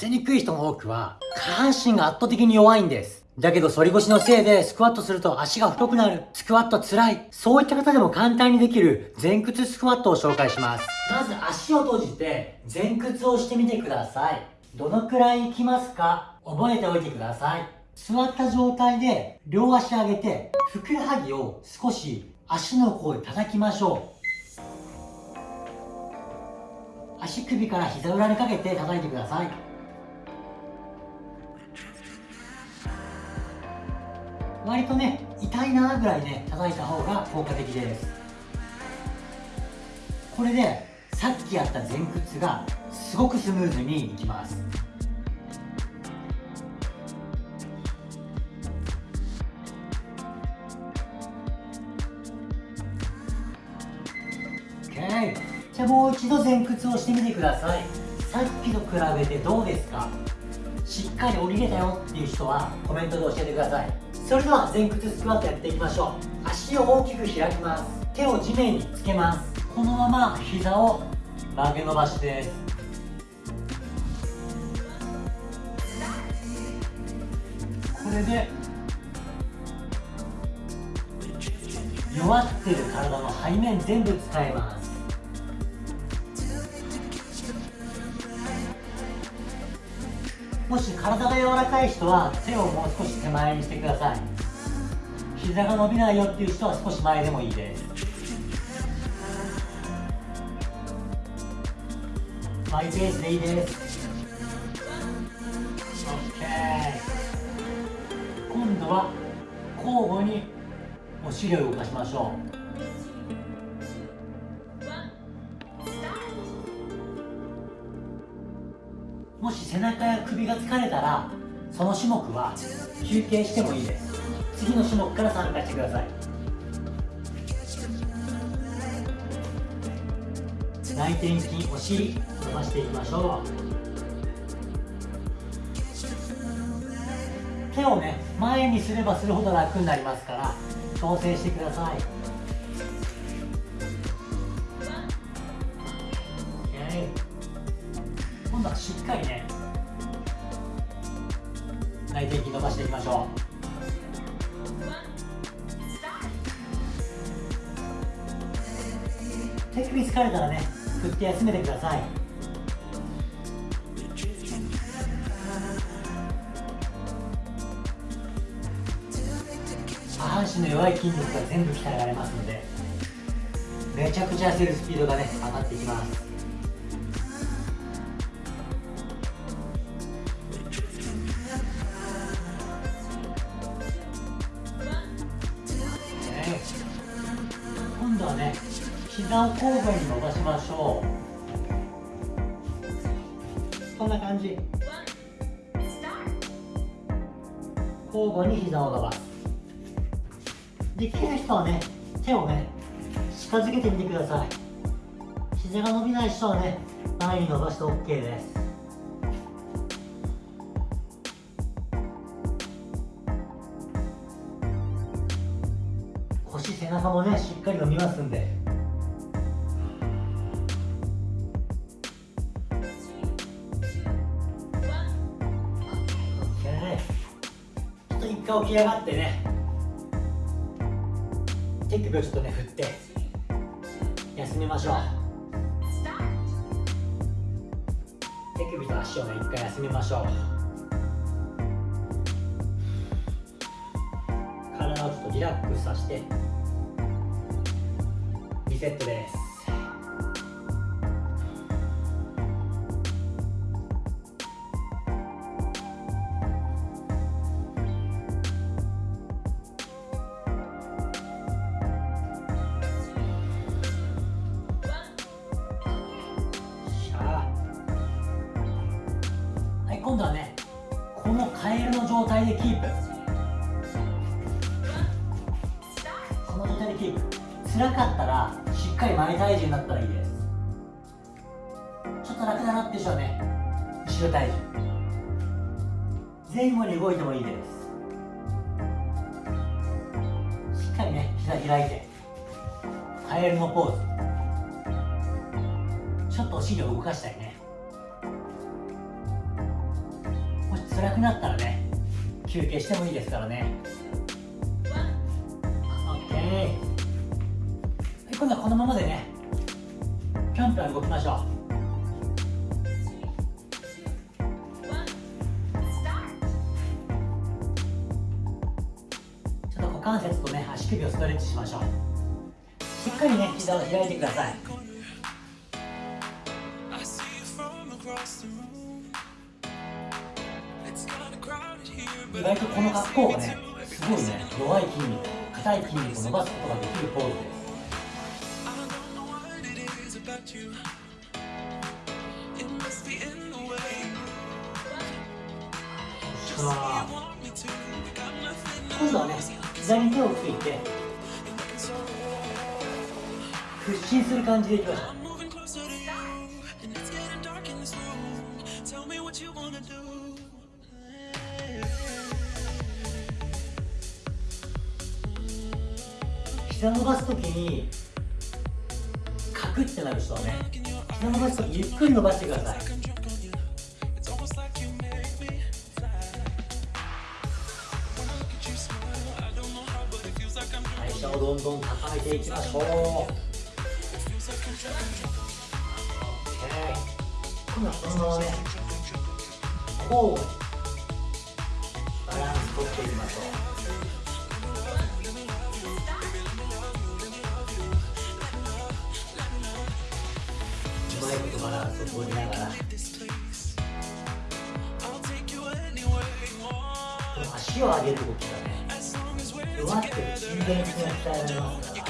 せにくい人の多くは、下半身が圧倒的に弱いんです。だけど反り腰のせいでスクワットすると足が太くなる。スクワット辛い。そういった方でも簡単にできる前屈スクワットを紹介します。まず足を閉じて前屈をしてみてください。どのくらいいきますか？覚えておいてください。座った状態で両足上げてふくらはぎを少し足の甲で叩きましょう。足首から膝裏にかけて叩いてください。割とね痛いなぐらいね叩いた方が効果的です。これでさっきやった前屈がすごくスムーズにいきます。じゃあもう一度前屈をしてみてください。さっきと比べてどうですか？しっかり降りれたよっていう人はコメントで教えてください。それでは前屈スクワットやっていきましょう。足を大きく開きます。手を地面につけます。このまま膝を曲げ伸ばしです。これで弱ってる体の背面全部使えます。もし体が柔らかい人は手をもう少し手前にしてください。膝が伸びないよっていう人は少し前でもいいです。マイペースでいいです。OK 今度は交互にお尻を動かしましょう。もし背中や首が疲れたらその種目は休憩してもいいです。次の種目から参加してください。内転筋お尻伸ばしていきましょう。手をね前にすればするほど楽になりますから調整してください。今度はしっかりね内転筋伸ばしていきましょう。手首疲れたらね振って休めてください。下半身の弱い筋肉が全部鍛えられますのでめちゃくちゃ痩せるスピードがね上がっていきます。膝を交互に伸ばしましょう。こんな感じ。交互に膝を伸ばす。できる人はね手をね近づけてみてください。膝が伸びない人はね前に伸ばして OK です。腰背中もねしっかり伸びますんで。回起き上がってね。手首をちょっとね振って。休みましょう。手首と足をね一回休みましょう。体をちょっとリラックスさせて。リセットです。今度はねこのカエルの状態でキープ。この状態でキープ。辛かったらしっかり前体重になったらいいです。ちょっと楽だなって人はね後ろ体重。前後に動いてもいいです。しっかりね膝開いてカエルのポーズ。ちょっとお尻を動かしたいね。辛くなったらね休憩してもいいですからね。OK はい今度はこのままでねぴょんぴょん動きましょう。ちょっと股関節とね足首をストレッチしましょう。しっかりね膝を開いてください。意外とこの格好がねすごいね弱い筋肉硬い筋肉を伸ばすことができるポーズです。さあ今度はね膝に手をついて屈伸する感じでいきましょう。膝伸ばすときにカクってなる人はね膝伸ばすときゆっくり伸ばしてください。代謝をどんどん高めていきましょう。OK 今度はこのままね交互にバランス取っていきましょう。ことバランスを取りながらこの足を上げる動きがね弱ってる心電図が鍛えられますから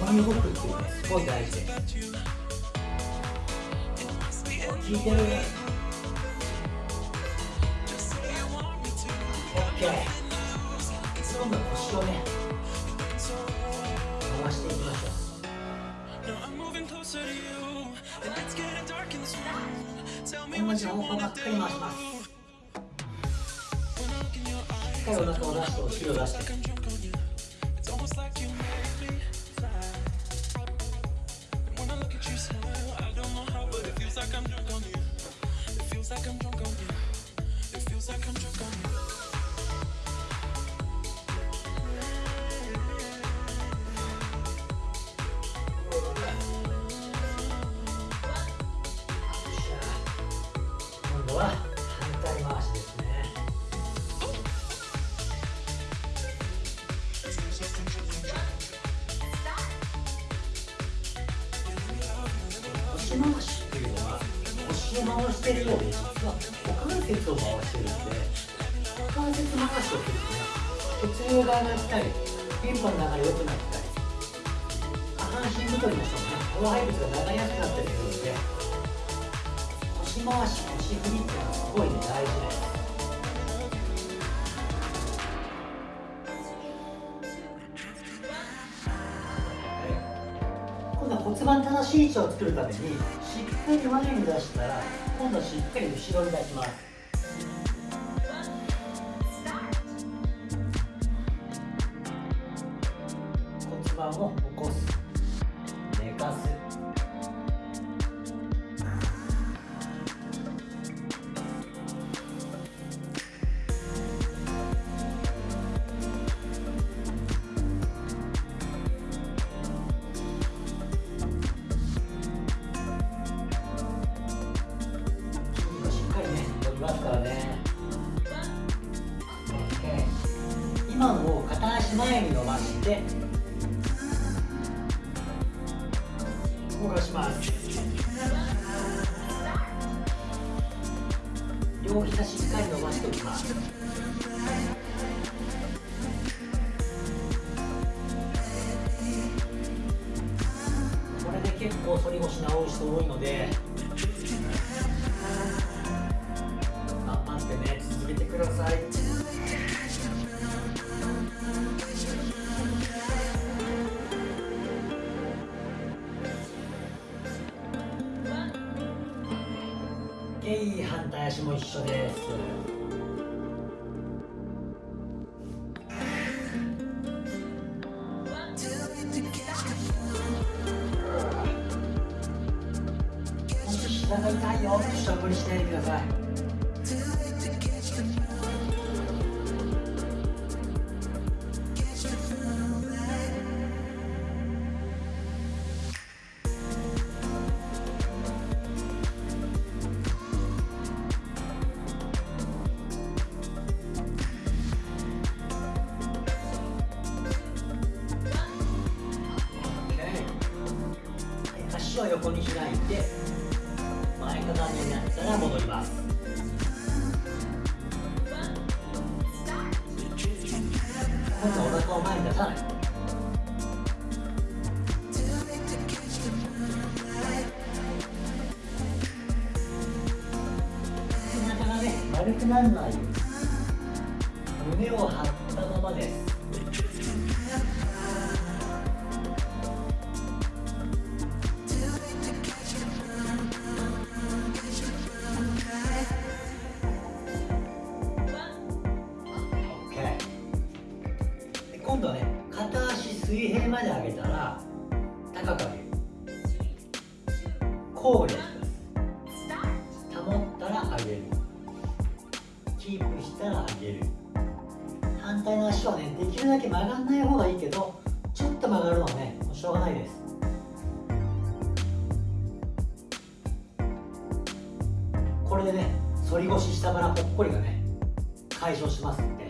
横に動くっていうねすごい大事です効いてる OK 今度は腰をね同じ方向ばっかり回しますしっかりお腹を出してお尻を出して腰回しっていうのは腰を回してるように実は股関節を回してるんで股関節回しをするとね血流が上がったりピンパの流れ良くなったり下半身太りの人もね老廃物が流れやすくなったりするんで腰回し腰振りっていうのはすごいね大事です番正しい位置を作るためにしっかり前に出したら今度はしっかり後ろに出します。動かします両膝しっかり伸ばしておきます。これで結構反り腰直る人多いので頑張ってね続けてくださいイ反対足も一緒です。もしし膝が痛い。よちょっと無理しないでください。足を横に開いて前かがみになったら戻ります。今度はお腹を前に出さない。背中がね丸くならないように胸を張ったままです。まで上げたら高く上げる。交互にやってください保ったら上げるキープしたら上げる。反対の足はねできるだけ曲がんない方がいいけどちょっと曲がるのはねもうしょうがないです。これでね反り腰下腹ぽっこりがね解消しますんで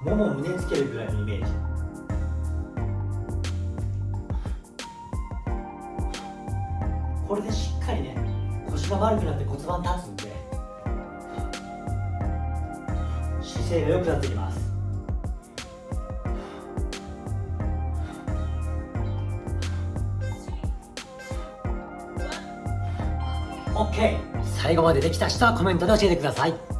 もも胸つけるぐらいのイメージ。これでしっかりね腰が丸くなって骨盤立つんで姿勢が良くなってきます。OK 最後までできた人はコメントで教えてください。